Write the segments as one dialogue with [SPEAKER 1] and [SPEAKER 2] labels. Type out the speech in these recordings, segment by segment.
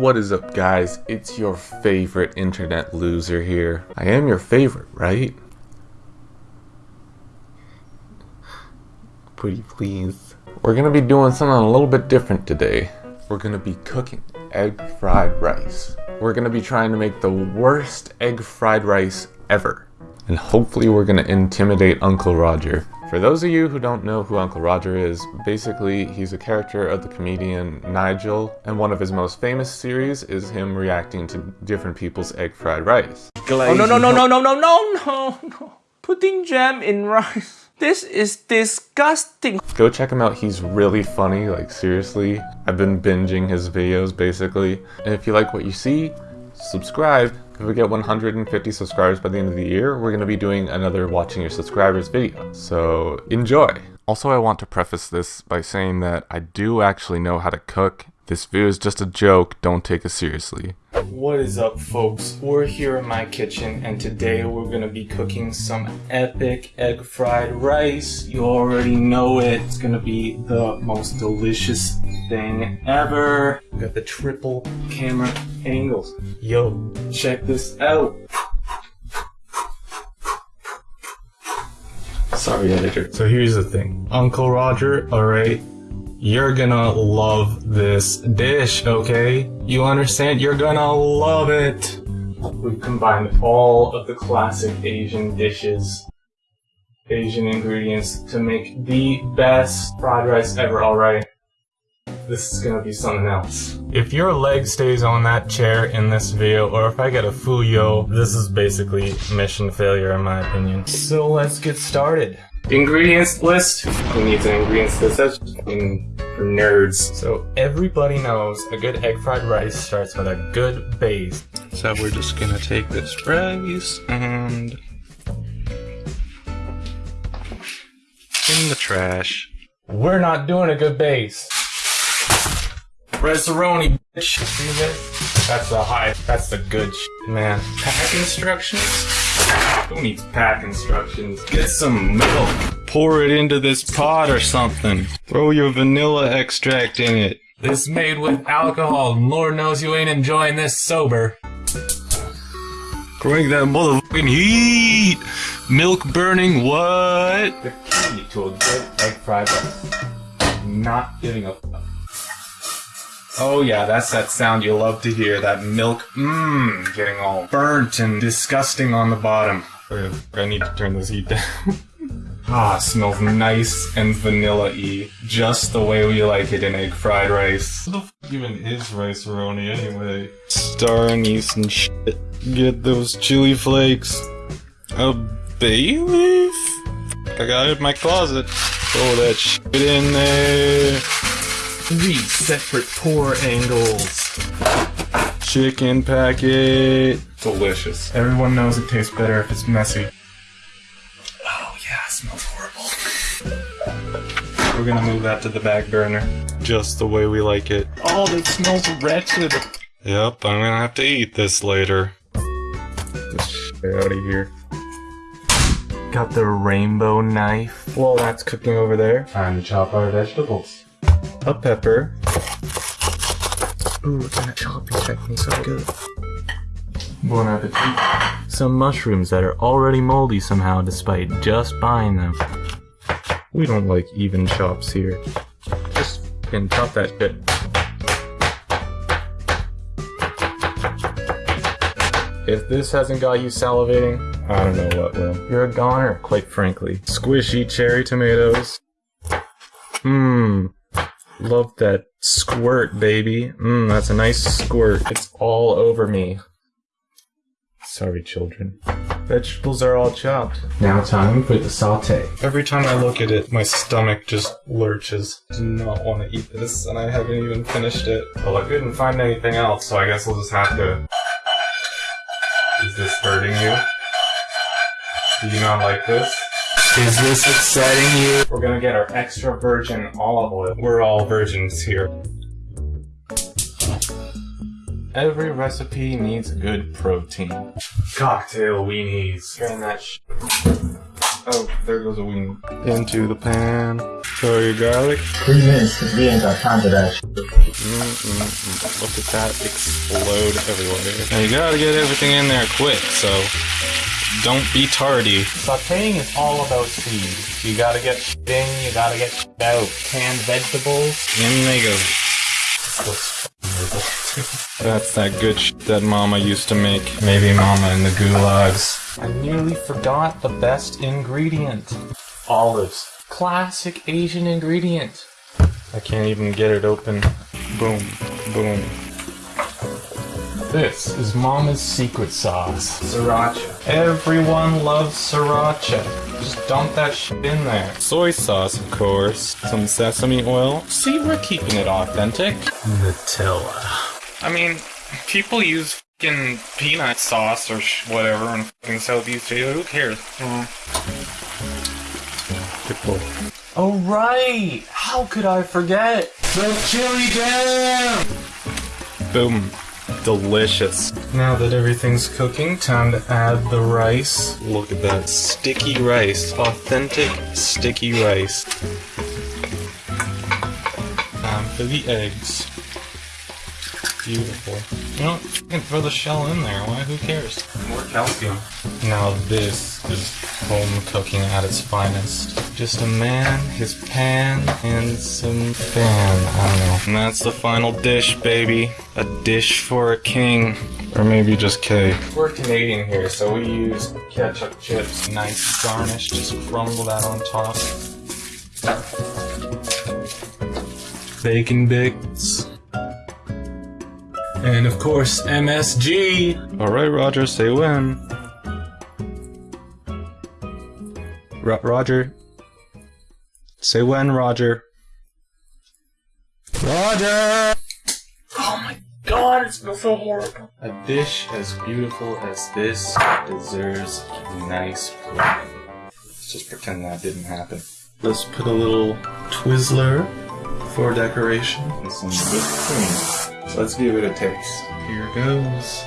[SPEAKER 1] What is up guys? It's your favorite internet loser here. I am your favorite, right? Pretty please. We're gonna be doing something a little bit different today. We're gonna be cooking egg fried rice. We're gonna be trying to make the worst egg fried rice ever. And hopefully we're gonna intimidate Uncle Roger. For those of you who don't know who Uncle Roger is, basically he's a character of the comedian Nigel, and one of his most famous series is him reacting to different people's egg fried rice.
[SPEAKER 2] Oh no no no no no no no no no! Putting jam in rice. This is disgusting.
[SPEAKER 1] Go check him out, he's really funny, like seriously. I've been binging his videos basically. And if you like what you see, subscribe. If we get 150 subscribers by the end of the year, we're going to be doing another watching your subscribers video. So enjoy! Also, I want to preface this by saying that I do actually know how to cook. This video is just a joke, don't take it seriously.
[SPEAKER 2] What is up folks? We're here in my kitchen and today we're gonna be cooking some epic egg fried rice. You already know it. It's gonna be the most delicious thing ever. We got the triple camera angles. Yo, check this out. Sorry editor. So here's the thing. Uncle Roger, alright, you're gonna love this dish, okay? You understand? You're gonna love it! We've combined all of the classic Asian dishes, Asian ingredients to make the best fried rice ever, alright? This is gonna be something else. If your leg stays on that chair in this video, or if I get a fuyo, this is basically mission failure in my opinion. So let's get started. Ingredients list. Who needs an ingredients list? That's just for nerds. So everybody knows a good egg fried rice starts with a good base.
[SPEAKER 3] So we're just gonna take this rice and in the trash.
[SPEAKER 2] We're not doing a good base. Rice-a-roni, bitch. See this? That's the high. That's the good shit, man. Pack instructions? Who needs pack instructions? Get some milk.
[SPEAKER 3] Pour it into this pot or something. Throw your vanilla extract in it.
[SPEAKER 2] This made with alcohol. Lord knows you ain't enjoying this sober.
[SPEAKER 3] Crank that motherfucking heat! Milk burning, what?
[SPEAKER 2] The key to a good egg fried rice. Not giving a fuck. Oh yeah, that's that sound you love to hear. That milk, mmm, getting all burnt and disgusting on the bottom.
[SPEAKER 3] I need to turn this heat down.
[SPEAKER 2] ah, smells nice and vanilla-y. Just the way we like it in egg fried rice.
[SPEAKER 3] What the f even is rice-a-roni anyway? Star anise and shit. Get those chili flakes. A bay leaf? I got it in my closet. Throw that shit in there.
[SPEAKER 2] Three separate pour angles.
[SPEAKER 3] Chicken packet.
[SPEAKER 2] Delicious. Everyone knows it tastes better if it's messy. Oh yeah, it smells horrible. We're gonna move that to the back burner.
[SPEAKER 3] Just the way we like it.
[SPEAKER 2] Oh, that smells wretched.
[SPEAKER 3] Yep, I'm gonna have to eat this later. Get out of here.
[SPEAKER 2] Got the rainbow knife. Well, that's cooking over there. Time to chop our vegetables. A pepper. Ooh, that choppy technique's so good. Bon appetit. Some mushrooms that are already moldy somehow despite just buying them. We don't like even chops here. Just fucking chop that shit. If this hasn't got you salivating, I don't know what will. You're a goner, quite frankly. Squishy cherry tomatoes. Mmm. Love that squirt, baby. Mmm, that's a nice squirt. It's all over me. Sorry, children. Vegetables are all chopped. Now time for the saute. Every time I look at it, my stomach just lurches. I do not want to eat this, and I haven't even finished it. Well, I couldn't find anything else, so I guess I'll just have to... Is this hurting you? Do you not like this? Is this upsetting you? We're gonna get our extra virgin olive oil. We're all virgins here. Every recipe needs good protein. Cocktail weenies. Hearing that sh Oh, there goes a weenie.
[SPEAKER 3] Into the pan.
[SPEAKER 2] Throw your garlic.
[SPEAKER 4] Three minutes because we ain't got time for that shit.
[SPEAKER 2] Mm-mm-mm. Look at that explode everywhere. Now you gotta get everything in there quick, so don't be tardy.
[SPEAKER 5] Sauteing is all about speed. You gotta get in, you gotta get out. Canned vegetables.
[SPEAKER 2] In they go. That's that good sh that Mama used to make. Maybe Mama in the gulags.
[SPEAKER 5] I nearly forgot the best ingredient. Olives. Classic Asian ingredient.
[SPEAKER 2] I can't even get it open. Boom, boom.
[SPEAKER 5] This is Mama's secret sauce.
[SPEAKER 4] Sriracha.
[SPEAKER 5] Everyone loves sriracha. Just dump that shit in there.
[SPEAKER 2] Soy sauce, of course. Some sesame oil. See, we're keeping it authentic.
[SPEAKER 5] Nutella.
[SPEAKER 2] I mean, people use fucking peanut sauce or sh- whatever in fucking Southeast Asia. Who cares? Mm-hmm. Pull.
[SPEAKER 5] Oh right! How could I forget? The chili jam!
[SPEAKER 2] Boom. Delicious. Now that everything's cooking, time to add the rice. Look at that sticky rice. Authentic sticky rice. Time for the eggs. Beautiful. You know, you can throw the shell in there. Why? Who cares?
[SPEAKER 5] More calcium.
[SPEAKER 2] Now this is home cooking at its finest. Just a man, his pan, and some fan. I don't know. And that's the final dish, baby. A dish for a king. Or maybe just K. We're Canadian here, so we use ketchup chips. Nice garnish, just crumble that on top. Bacon bits. And of course, MSG. All right, Roger, say when. Ro- Roger. Say when, Roger. Roger!
[SPEAKER 5] Oh my god, it smells so horrible. A dish as beautiful as this deserves a nice plate.
[SPEAKER 2] Let's just pretend that didn't happen. Let's put a little Twizzler for decoration.
[SPEAKER 5] And some whipped cream. So let's give it a taste.
[SPEAKER 2] Here it goes.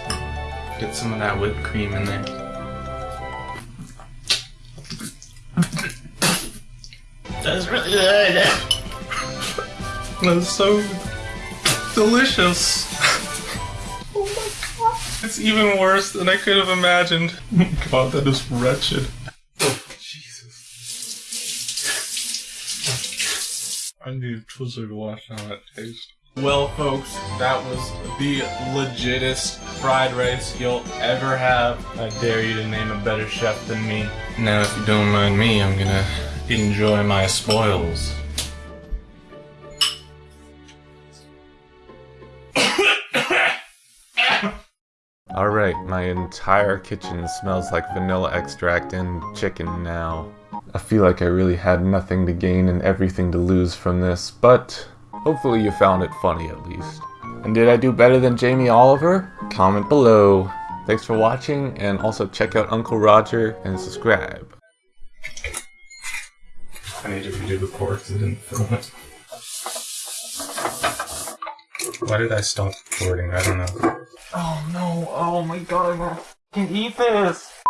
[SPEAKER 2] Get some of that whipped cream in there.
[SPEAKER 4] That's really good.
[SPEAKER 2] That's so delicious. oh my god. It's even worse than I could have imagined. Oh god, that is wretched. Oh, Jesus. I need a Twizzler to wash down that taste.
[SPEAKER 5] Well, folks, that was the legitest fried rice you'll ever have. I dare you to name a better chef than me.
[SPEAKER 2] Now, if you don't mind me, I'm gonna enjoy my spoils.
[SPEAKER 6] Alright, my entire kitchen smells like vanilla extract and chicken now. I feel like I really had nothing to gain and everything to lose from this, but hopefully you found it funny at least. And did I do better than Jamie Oliver? Comment below. Thanks for watching, and also check out Uncle Roger and subscribe.
[SPEAKER 2] I need to redo the pork 'cause I didn't film it. Why did I stop recording? I don't know.
[SPEAKER 5] Oh no, oh my god, I wanna fucking eat this!